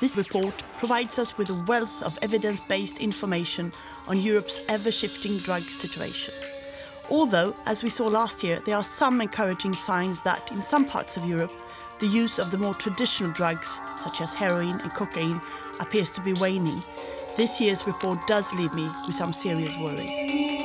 This report provides us with a wealth of evidence-based information on Europe's ever-shifting drug situation. Although, as we saw last year, there are some encouraging signs that in some parts of Europe, the use of the more traditional drugs, such as heroin and cocaine, appears to be waning. This year's report does leave me with some serious worries.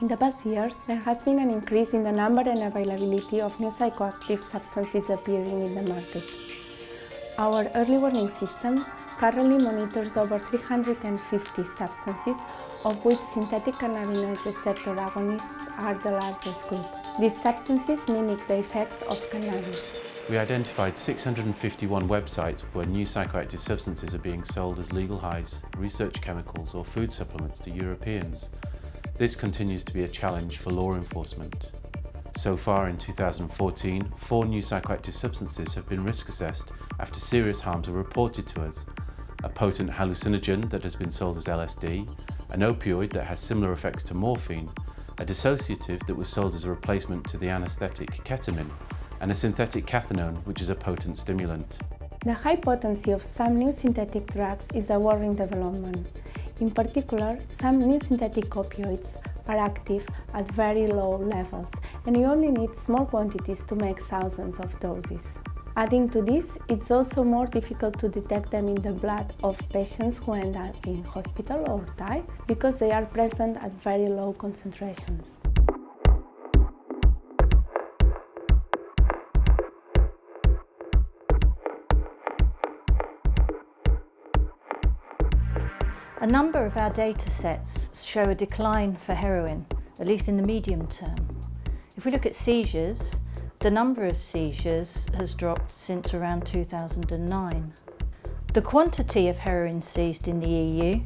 In the past years, there has been an increase in the number and availability of new psychoactive substances appearing in the market. Our early warning system currently monitors over 350 substances, of which synthetic cannabinoid receptor agonists are the largest group. These substances mimic the effects of cannabis. We identified 651 websites where new psychoactive substances are being sold as legal highs, research chemicals or food supplements to Europeans. This continues to be a challenge for law enforcement. So far in 2014, four new psychoactive substances have been risk assessed after serious harms were reported to us. A potent hallucinogen that has been sold as LSD, an opioid that has similar effects to morphine, a dissociative that was sold as a replacement to the anaesthetic ketamine, and a synthetic cathinone which is a potent stimulant. The high potency of some new synthetic drugs is a worrying development. In particular, some new synthetic opioids are active at very low levels and you only need small quantities to make thousands of doses. Adding to this, it's also more difficult to detect them in the blood of patients who end up in hospital or die because they are present at very low concentrations. A number of our data sets show a decline for heroin, at least in the medium term. If we look at seizures, the number of seizures has dropped since around 2009. The quantity of heroin seized in the EU,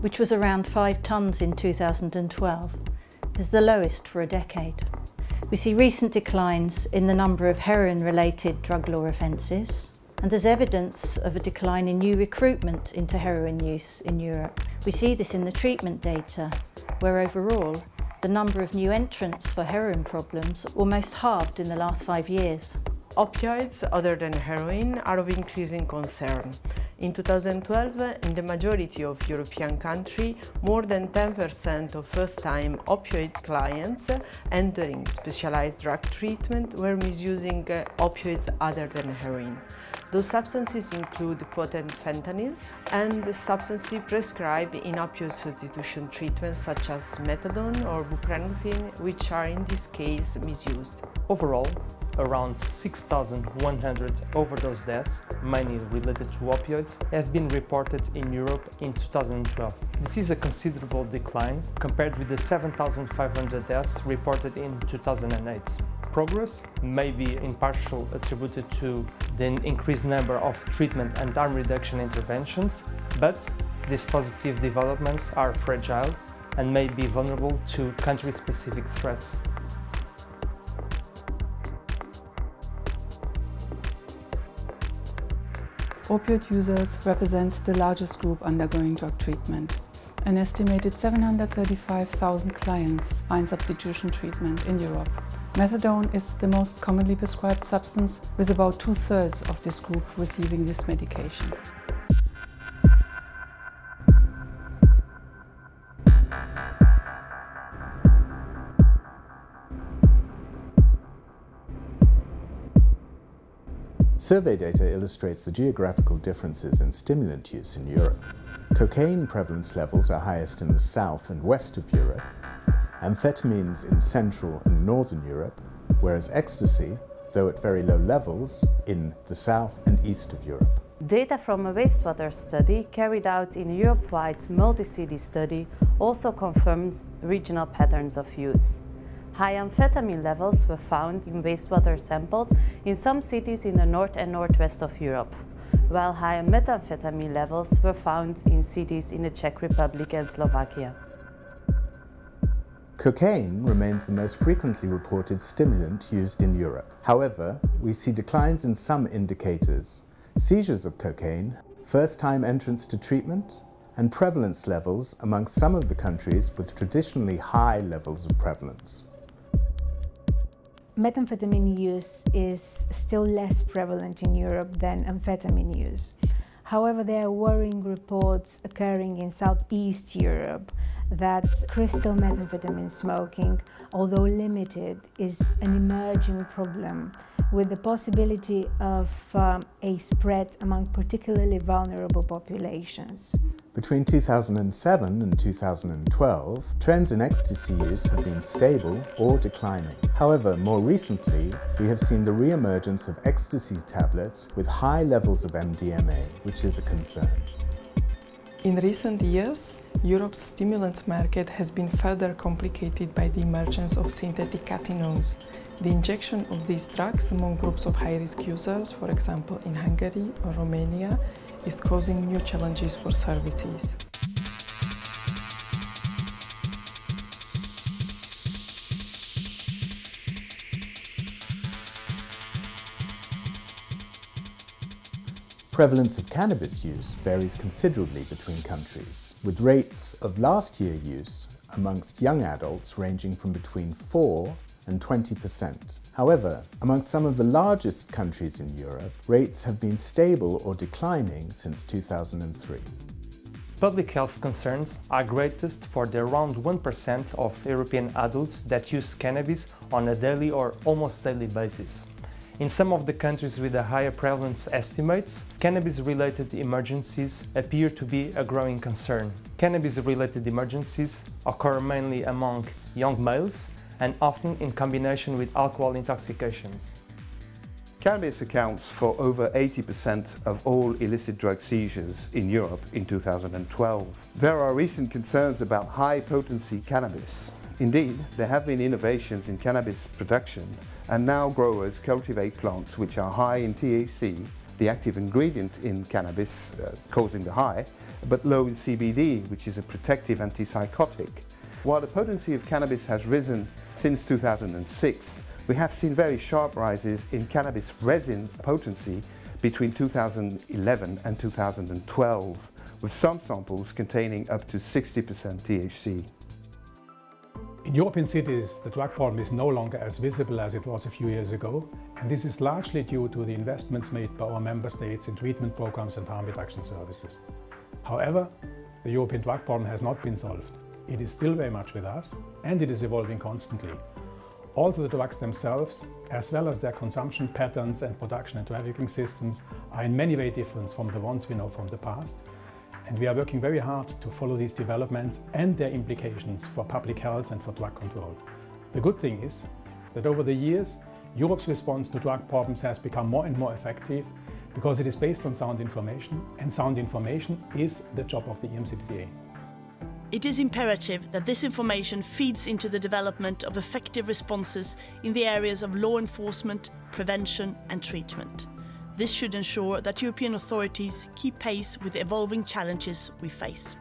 which was around 5 tonnes in 2012, is the lowest for a decade. We see recent declines in the number of heroin-related drug law offences, and there's evidence of a decline in new recruitment into heroin use in Europe. We see this in the treatment data, where overall the number of new entrants for heroin problems almost halved in the last five years. Opioids, other than heroin, are of increasing concern. In 2012, in the majority of European countries, more than 10% of first-time opioid clients entering specialized drug treatment were misusing uh, opioids other than heroin. Those substances include potent fentanyls and substances prescribed in opioid substitution treatments such as methadone or buprenorphine, which are in this case misused. Overall, around 6,100 overdose deaths, mainly related to opioids, have been reported in Europe in 2012. This is a considerable decline compared with the 7,500 deaths reported in 2008 progress may be in partial attributed to the increased number of treatment and harm reduction interventions, but these positive developments are fragile and may be vulnerable to country-specific threats. Opioid users represent the largest group undergoing drug treatment. An estimated 735,000 clients are in substitution treatment in Europe. Methadone is the most commonly prescribed substance, with about two-thirds of this group receiving this medication. Survey data illustrates the geographical differences in stimulant use in Europe. Cocaine prevalence levels are highest in the south and west of Europe, amphetamines in Central and Northern Europe, whereas ecstasy, though at very low levels, in the south and east of Europe. Data from a wastewater study carried out in a Europe-wide multi-city study also confirms regional patterns of use. High amphetamine levels were found in wastewater samples in some cities in the north and northwest of Europe, while high methamphetamine levels were found in cities in the Czech Republic and Slovakia. Cocaine remains the most frequently reported stimulant used in Europe. However, we see declines in some indicators. Seizures of cocaine, first-time entrance to treatment, and prevalence levels among some of the countries with traditionally high levels of prevalence. Methamphetamine use is still less prevalent in Europe than amphetamine use. However, there are worrying reports occurring in Southeast Europe that crystal methamphetamine smoking, although limited, is an emerging problem with the possibility of um, a spread among particularly vulnerable populations. Between 2007 and 2012, trends in ecstasy use have been stable or declining. However, more recently, we have seen the re-emergence of ecstasy tablets with high levels of MDMA, which is a concern. In recent years, Europe's stimulants market has been further complicated by the emergence of synthetic cathinones, the injection of these drugs among groups of high-risk users, for example in Hungary or Romania, is causing new challenges for services. Prevalence of cannabis use varies considerably between countries, with rates of last year use amongst young adults ranging from between 4 and 20%. However, among some of the largest countries in Europe, rates have been stable or declining since 2003. Public health concerns are greatest for the around 1% of European adults that use cannabis on a daily or almost daily basis. In some of the countries with a higher prevalence estimates, cannabis-related emergencies appear to be a growing concern. Cannabis-related emergencies occur mainly among young males and often in combination with alcohol intoxications. Cannabis accounts for over 80% of all illicit drug seizures in Europe in 2012. There are recent concerns about high-potency cannabis. Indeed, there have been innovations in cannabis production and now growers cultivate plants which are high in THC, the active ingredient in cannabis uh, causing the high, but low in CBD, which is a protective antipsychotic. While the potency of cannabis has risen since 2006, we have seen very sharp rises in cannabis resin potency between 2011 and 2012, with some samples containing up to 60% THC. In European cities, the drug problem is no longer as visible as it was a few years ago, and this is largely due to the investments made by our member states in treatment programs and harm reduction services. However, the European drug problem has not been solved. It is still very much with us and it is evolving constantly. Also the drugs themselves, as well as their consumption patterns and production and trafficking systems are in many ways different from the ones we know from the past. And we are working very hard to follow these developments and their implications for public health and for drug control. The good thing is that over the years, Europe's response to drug problems has become more and more effective because it is based on sound information and sound information is the job of the EMCDDA. It is imperative that this information feeds into the development of effective responses in the areas of law enforcement, prevention and treatment. This should ensure that European authorities keep pace with the evolving challenges we face.